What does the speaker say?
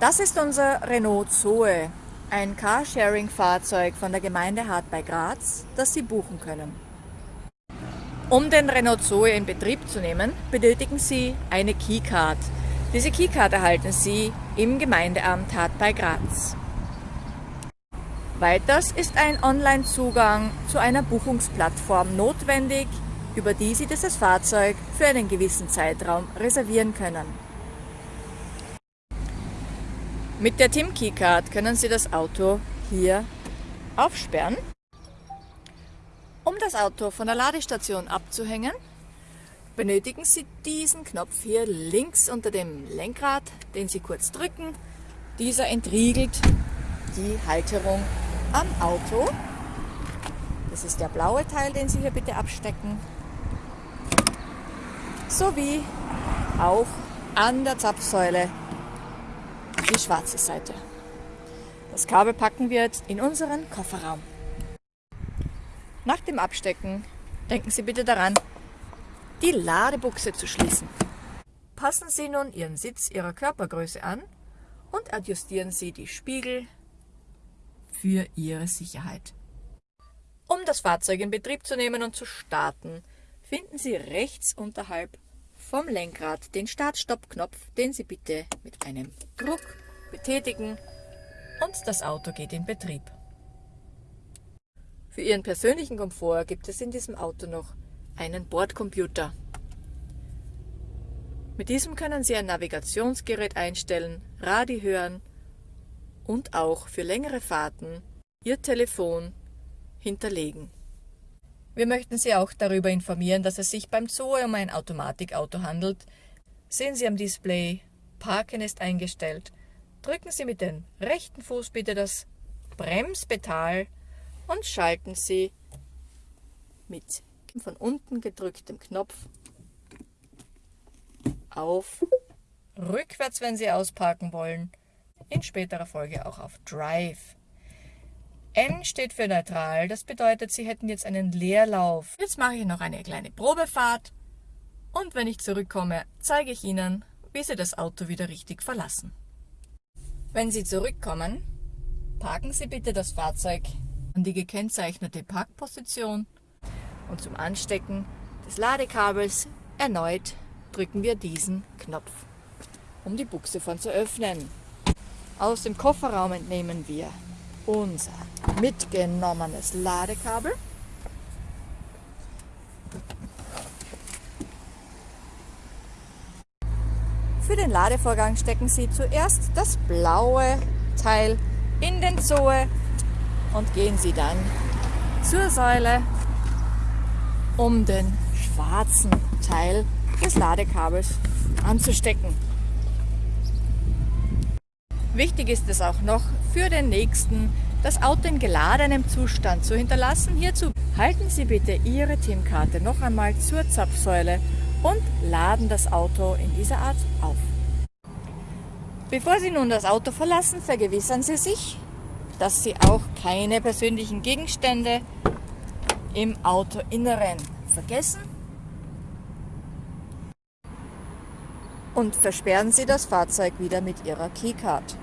Das ist unser Renault Zoe, ein Carsharing-Fahrzeug von der Gemeinde Hart bei Graz, das Sie buchen können. Um den Renault Zoe in Betrieb zu nehmen, benötigen Sie eine Keycard. Diese Keycard erhalten Sie im Gemeindeamt Hart bei Graz. Weiters ist ein Online-Zugang zu einer Buchungsplattform notwendig, über die Sie dieses Fahrzeug für einen gewissen Zeitraum reservieren können. Mit der TIM Keycard können Sie das Auto hier aufsperren. Um das Auto von der Ladestation abzuhängen, benötigen Sie diesen Knopf hier links unter dem Lenkrad, den Sie kurz drücken. Dieser entriegelt die Halterung am Auto. Das ist der blaue Teil, den Sie hier bitte abstecken. Sowie auch an der Zapfsäule die schwarze Seite. Das Kabel packen wir jetzt in unseren Kofferraum. Nach dem Abstecken denken Sie bitte daran, die Ladebuchse zu schließen. Passen Sie nun Ihren Sitz Ihrer Körpergröße an und adjustieren Sie die Spiegel für Ihre Sicherheit. Um das Fahrzeug in Betrieb zu nehmen und zu starten, finden Sie rechts unterhalb vom Lenkrad den Start-Stopp-Knopf, den Sie bitte mit einem Druck betätigen und das Auto geht in Betrieb. Für Ihren persönlichen Komfort gibt es in diesem Auto noch einen Bordcomputer. Mit diesem können Sie ein Navigationsgerät einstellen, Radio hören und auch für längere Fahrten Ihr Telefon hinterlegen. Wir möchten Sie auch darüber informieren, dass es sich beim Zoe um ein Automatikauto handelt. Sehen Sie am Display, Parken ist eingestellt. Drücken Sie mit dem rechten Fuß bitte das Bremspedal und schalten Sie mit von unten gedrücktem Knopf auf rückwärts, wenn Sie ausparken wollen, in späterer Folge auch auf Drive. N steht für neutral, das bedeutet, Sie hätten jetzt einen Leerlauf. Jetzt mache ich noch eine kleine Probefahrt und wenn ich zurückkomme, zeige ich Ihnen, wie Sie das Auto wieder richtig verlassen. Wenn Sie zurückkommen, parken Sie bitte das Fahrzeug an die gekennzeichnete Parkposition und zum Anstecken des Ladekabels erneut drücken wir diesen Knopf, um die Buchse von zu öffnen. Aus dem Kofferraum entnehmen wir unser mitgenommenes Ladekabel. Für den Ladevorgang stecken Sie zuerst das blaue Teil in den Zoe und gehen Sie dann zur Säule, um den schwarzen Teil des Ladekabels anzustecken. Wichtig ist es auch noch für den nächsten, das Auto in geladenem Zustand zu hinterlassen. Hierzu halten Sie bitte Ihre TIM-Karte noch einmal zur Zapfsäule und laden das Auto in dieser Art auf. Bevor Sie nun das Auto verlassen, vergewissern Sie sich, dass Sie auch keine persönlichen Gegenstände im Autoinneren vergessen und versperren Sie das Fahrzeug wieder mit Ihrer Keycard.